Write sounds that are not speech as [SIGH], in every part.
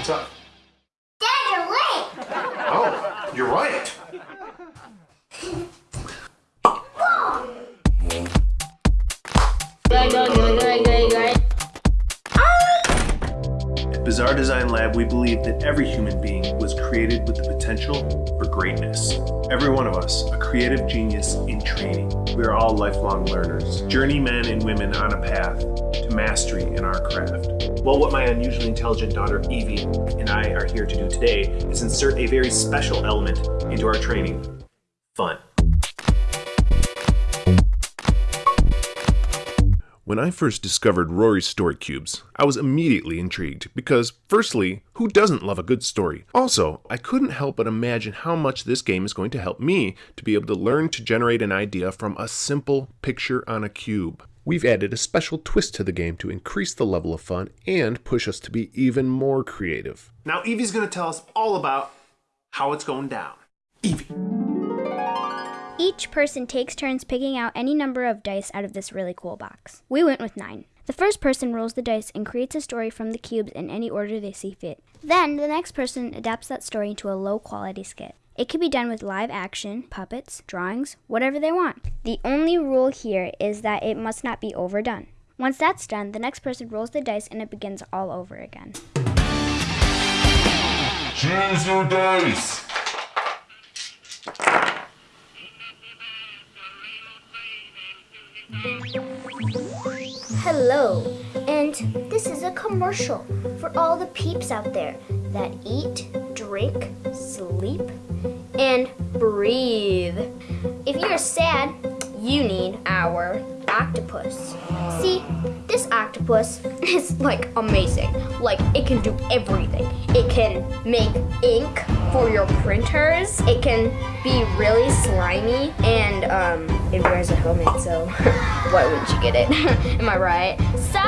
What's up? Dad, you're late. Oh, you're right. Good, Bizarre Design Lab, we believe that every human being was created with the potential for greatness. Every one of us, a creative genius in training. We are all lifelong learners, journeymen and women on a path to mastery in our craft. Well, what my unusually intelligent daughter Evie and I are here to do today is insert a very special element into our training fun. When I first discovered Rory's Story Cubes, I was immediately intrigued because, firstly, who doesn't love a good story? Also, I couldn't help but imagine how much this game is going to help me to be able to learn to generate an idea from a simple picture on a cube. We've added a special twist to the game to increase the level of fun and push us to be even more creative. Now, Evie's going to tell us all about how it's going down. Evie. Each person takes turns picking out any number of dice out of this really cool box. We went with nine. The first person rolls the dice and creates a story from the cubes in any order they see fit. Then, the next person adapts that story into a low quality skit. It can be done with live action, puppets, drawings, whatever they want. The only rule here is that it must not be overdone. Once that's done, the next person rolls the dice and it begins all over again. Choose your dice. Hello, and this is a commercial for all the peeps out there that eat, drink, sleep, and breathe. If you're sad, you need our octopus. See, this octopus is like amazing. Like, it can do everything. It can make ink for your printers, it can be really slimy, and um, it wears a helmet, so [LAUGHS] why wouldn't you get it? [LAUGHS] Am I right? So,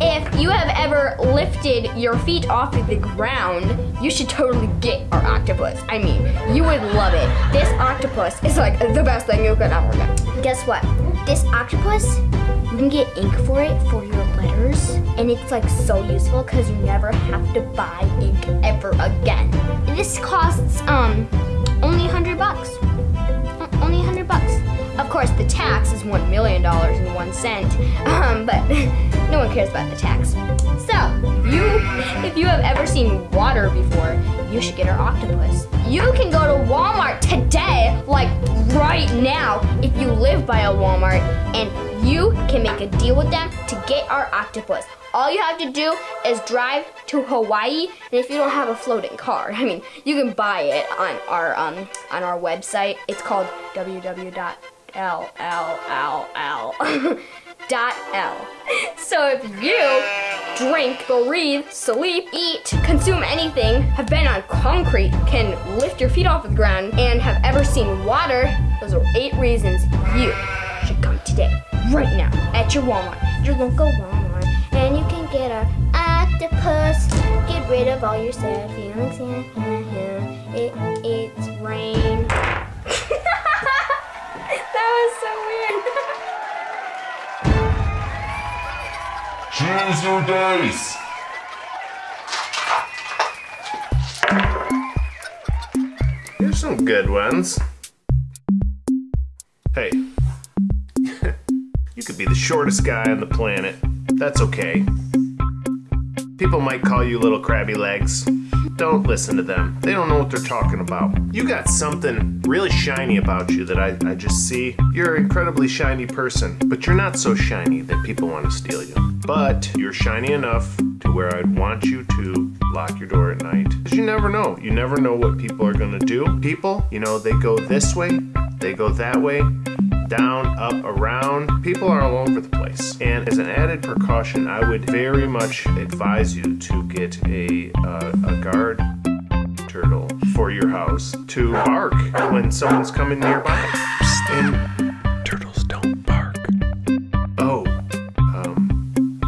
if you have ever lifted your feet off of the ground, you should totally get our octopus. I mean, you would love it. This octopus is like the best thing you could ever get. Guess what? This octopus, you can get ink for it for your and it's like so useful because you never have to buy ink ever again. This costs um only 100 bucks. Only 100 bucks. Of course, the tax is $1 million and one cent, [LAUGHS] um, but [LAUGHS] no one cares about the tax. So, you, [LAUGHS] if you have ever seen water before, you should get our octopus. You can go to Walmart today, like right now, if you live by a Walmart, and you can make a deal with them to get our octopus. All you have to do is drive to Hawaii, and if you don't have a floating car, [LAUGHS] I mean, you can buy it on our um on our website. It's called www.lll [LAUGHS] dot L. So if you drink, go breathe, sleep, eat, consume anything, have been on concrete, can lift your feet off the ground, and have ever seen water, those are eight reasons you today, right now, at your Walmart, your local Walmart, and you can get our octopus. Get rid of all your sad feelings. It, it's rain. [LAUGHS] that was so weird. Choose your dice. Here's some good ones. Hey, you could be the shortest guy on the planet. That's okay. People might call you little crabby legs. Don't listen to them. They don't know what they're talking about. You got something really shiny about you that I, I just see. You're an incredibly shiny person, but you're not so shiny that people want to steal you. But you're shiny enough to where I'd want you to lock your door at night. Because you never know. You never know what people are going to do. People, you know, they go this way, they go that way, down, up, around. People are all over the place. And as an added precaution, I would very much advise you to get a, uh, a guard turtle for your house to bark when someone's coming nearby. And turtles don't bark. Oh, um,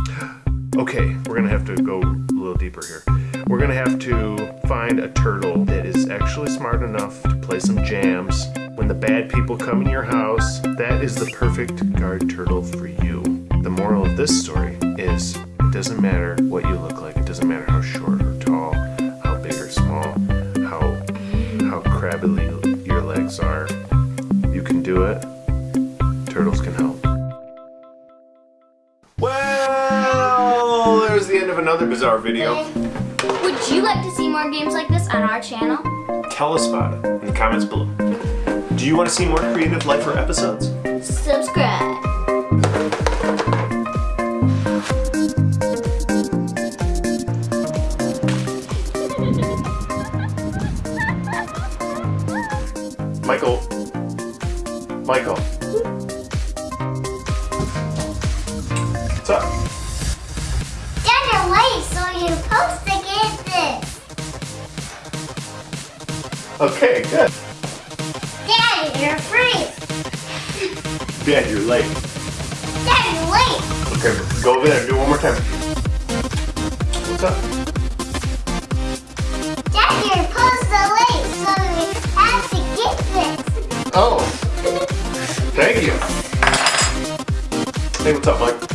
okay, we're gonna have to go a little deeper here. We're gonna have to find a turtle that is actually smart enough to play some jams. When the bad people come in your house, that is the perfect guard turtle for you. The moral of this story is it doesn't matter what you look like, it doesn't matter how short or tall, how big or small, how how crabbily your legs are. You can do it. Turtles can help. Well, there's the end of another bizarre video. Would you like to see more games like this on our channel? Tell us about it in the comments below. Do you want to see more creative lifer episodes? Subscribe. Michael. Michael. What's up? Dad, you're late, so you're supposed to get this. Okay, good. Dad, you're free. Dad, you're late. Dad, you're late. Okay, go over there and do it one more time. What's up? Dad, you're supposed to late, so you have to get this. Oh, thank you. Hey, what's up, Mike?